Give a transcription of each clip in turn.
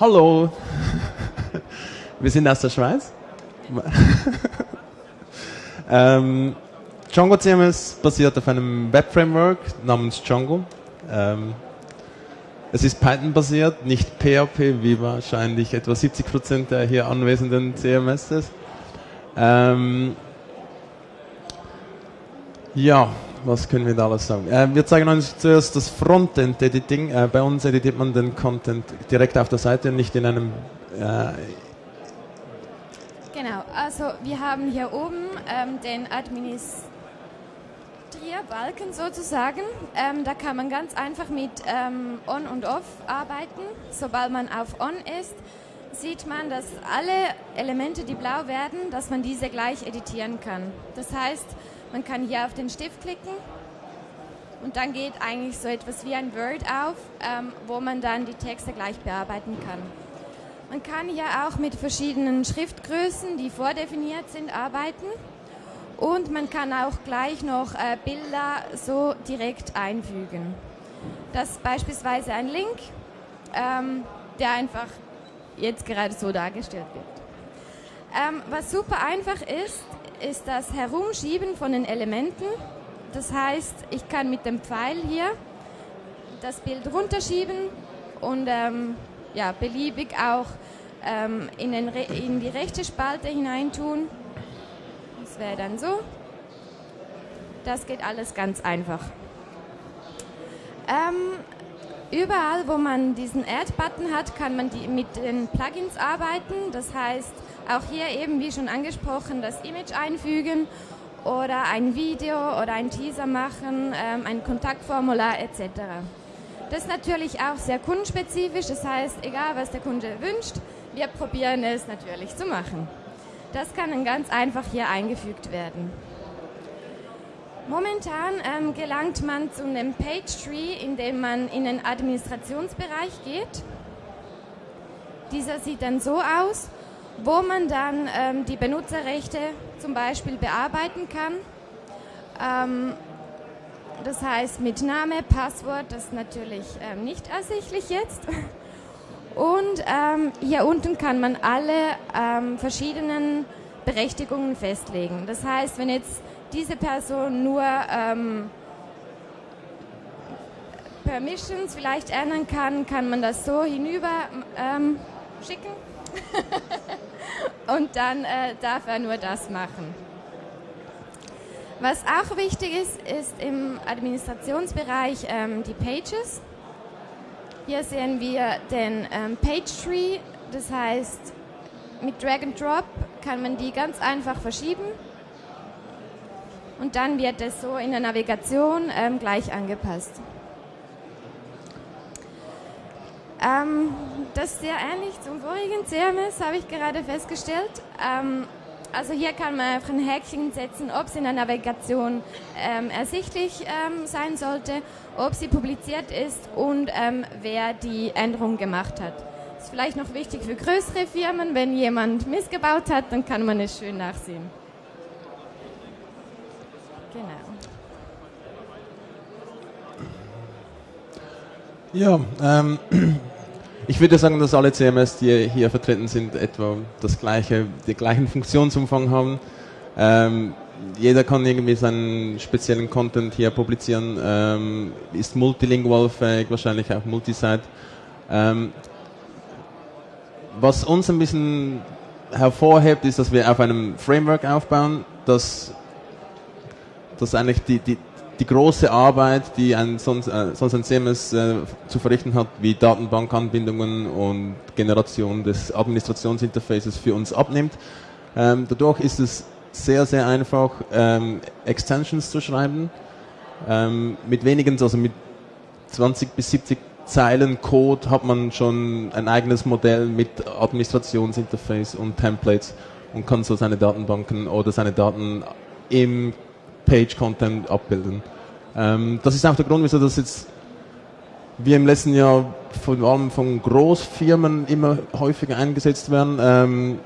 Hallo, wir sind aus der Schweiz. ähm, Django CMS basiert auf einem Web-Framework namens Django. Ähm, es ist Python-basiert, nicht PHP, wie wahrscheinlich etwa 70% der hier anwesenden CMSs. Ähm, ja, was können wir da alles sagen? Äh, wir zeigen uns zuerst das Frontend-Editing. Äh, bei uns editiert man den Content direkt auf der Seite, nicht in einem... Äh, genau, also wir haben hier oben ähm, den Administrator Balken sozusagen. Ähm, da kann man ganz einfach mit ähm, On und Off arbeiten. Sobald man auf On ist, sieht man, dass alle Elemente, die blau werden, dass man diese gleich editieren kann. Das heißt, man kann hier auf den Stift klicken und dann geht eigentlich so etwas wie ein Word auf, ähm, wo man dann die Texte gleich bearbeiten kann. Man kann hier auch mit verschiedenen Schriftgrößen, die vordefiniert sind, arbeiten. Und man kann auch gleich noch äh, Bilder so direkt einfügen. Das ist beispielsweise ein Link, ähm, der einfach jetzt gerade so dargestellt wird. Ähm, was super einfach ist, ist das Herumschieben von den Elementen. Das heißt, ich kann mit dem Pfeil hier das Bild runterschieben und ähm, ja, beliebig auch ähm, in, in die rechte Spalte hineintun wäre dann so. Das geht alles ganz einfach. Ähm, überall, wo man diesen Add-Button hat, kann man die, mit den Plugins arbeiten. Das heißt, auch hier eben, wie schon angesprochen, das Image einfügen oder ein Video oder ein Teaser machen, ähm, ein Kontaktformular etc. Das ist natürlich auch sehr kundenspezifisch, das heißt, egal was der Kunde wünscht, wir probieren es natürlich zu machen. Das kann dann ganz einfach hier eingefügt werden. Momentan ähm, gelangt man zu einem Page Tree, in dem man in den Administrationsbereich geht. Dieser sieht dann so aus, wo man dann ähm, die Benutzerrechte zum Beispiel bearbeiten kann. Ähm, das heißt mit Name, Passwort, das ist natürlich ähm, nicht ersichtlich jetzt. Und ähm, hier unten kann man alle ähm, verschiedenen Berechtigungen festlegen. Das heißt, wenn jetzt diese Person nur ähm, Permissions vielleicht ändern kann, kann man das so hinüber schicken und dann äh, darf er nur das machen. Was auch wichtig ist, ist im Administrationsbereich ähm, die Pages. Hier sehen wir den ähm, Page Tree, das heißt, mit Drag and Drop kann man die ganz einfach verschieben und dann wird es so in der Navigation ähm, gleich angepasst. Ähm, das ist sehr ähnlich zum vorigen CMS, habe ich gerade festgestellt. Ähm, also hier kann man einfach ein Häkchen setzen, ob es in der Navigation ähm, ersichtlich ähm, sein sollte, ob sie publiziert ist und ähm, wer die Änderung gemacht hat. Das ist vielleicht noch wichtig für größere Firmen, wenn jemand missgebaut hat, dann kann man es schön nachsehen. Genau. Ja, ähm, ich würde sagen, dass alle CMS, die hier vertreten sind, etwa das gleiche, den gleichen Funktionsumfang haben. Ähm, jeder kann irgendwie seinen speziellen Content hier publizieren, ähm, ist multilingual fähig, wahrscheinlich auch multisite. Ähm, was uns ein bisschen hervorhebt, ist, dass wir auf einem Framework aufbauen, das, das eigentlich die, die, die große Arbeit, die ein sonst, äh, sonst ein CMS äh, zu verrichten hat, wie Datenbankanbindungen und Generation des Administrationsinterfaces für uns abnimmt. Ähm, dadurch ist es sehr, sehr einfach, ähm, Extensions zu schreiben. Ähm, mit wenigen, also mit 20 bis 70 Zeilen Code hat man schon ein eigenes Modell mit Administrationsinterface und Templates und kann so seine Datenbanken oder seine Daten im Page-Content abbilden. Ähm, das ist auch der Grund, wieso das jetzt wir im letzten Jahr vor allem von Großfirmen immer häufiger eingesetzt werden. Ähm,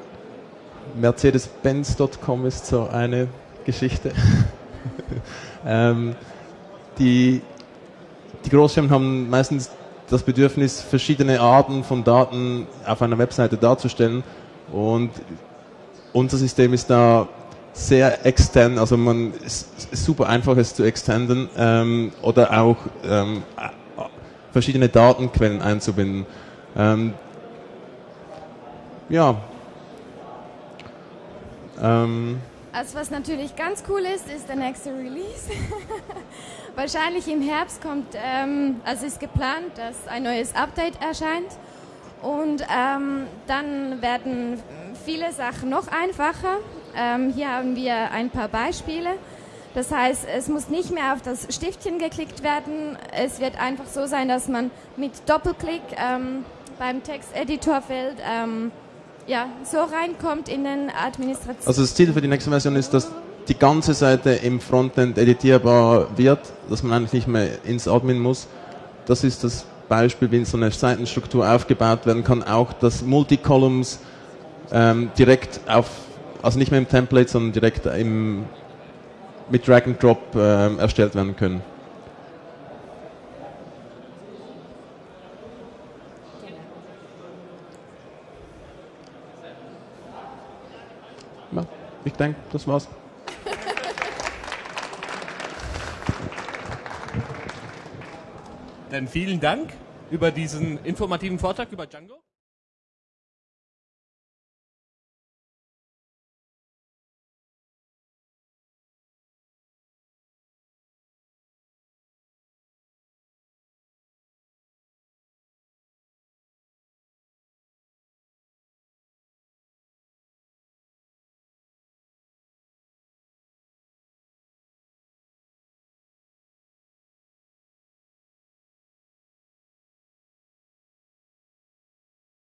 Mercedes-Benz.com ist so eine Geschichte. ähm, die, die Großfirmen haben meistens das Bedürfnis, verschiedene Arten von Daten auf einer Webseite darzustellen. Und unser System ist da sehr extend, also man ist, super einfach es zu extenden ähm, oder auch ähm, verschiedene Datenquellen einzubinden. Ähm, ja. Ähm, also was natürlich ganz cool ist, ist der nächste Release. Wahrscheinlich im Herbst kommt, ähm, also ist geplant, dass ein neues Update erscheint. Und ähm, dann werden viele Sachen noch einfacher. Ähm, hier haben wir ein paar Beispiele. Das heißt, es muss nicht mehr auf das Stiftchen geklickt werden. Es wird einfach so sein, dass man mit Doppelklick ähm, beim Texteditorfeld ähm, ja, so reinkommt in den Administration. Also das Ziel für die nächste Version ist, dass die ganze Seite im Frontend editierbar wird, dass man eigentlich nicht mehr ins Admin muss. Das ist das Beispiel, wie so eine Seitenstruktur aufgebaut werden kann. Auch dass Multicolumns ähm, direkt auf, also nicht mehr im Template, sondern direkt im, mit Drag and Drop ähm, erstellt werden können. Ja, ich denke, das war's. Dann vielen Dank über diesen informativen Vortrag über Django.